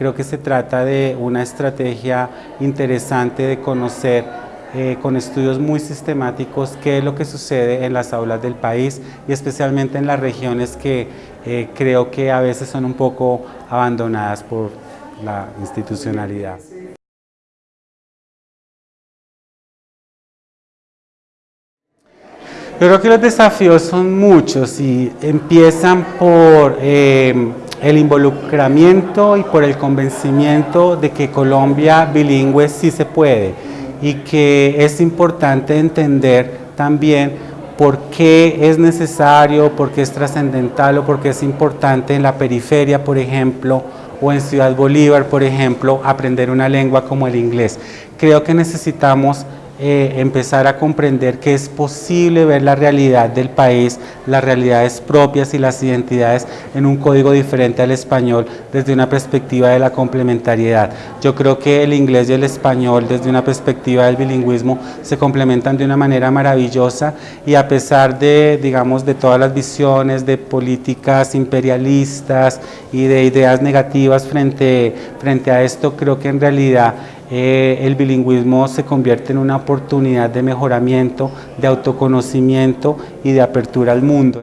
Creo que se trata de una estrategia interesante de conocer eh, con estudios muy sistemáticos qué es lo que sucede en las aulas del país y especialmente en las regiones que eh, creo que a veces son un poco abandonadas por la institucionalidad. Yo creo que los desafíos son muchos y empiezan por eh, el involucramiento y por el convencimiento de que Colombia bilingüe sí se puede y que es importante entender también por qué es necesario, por qué es trascendental o por qué es importante en la periferia, por ejemplo, o en Ciudad Bolívar, por ejemplo, aprender una lengua como el inglés. Creo que necesitamos eh, empezar a comprender que es posible ver la realidad del país, las realidades propias y las identidades en un código diferente al español desde una perspectiva de la complementariedad. Yo creo que el inglés y el español desde una perspectiva del bilingüismo se complementan de una manera maravillosa y a pesar de, digamos, de todas las visiones de políticas imperialistas y de ideas negativas frente, frente a esto, creo que en realidad eh, el bilingüismo se convierte en una oportunidad de mejoramiento, de autoconocimiento y de apertura al mundo.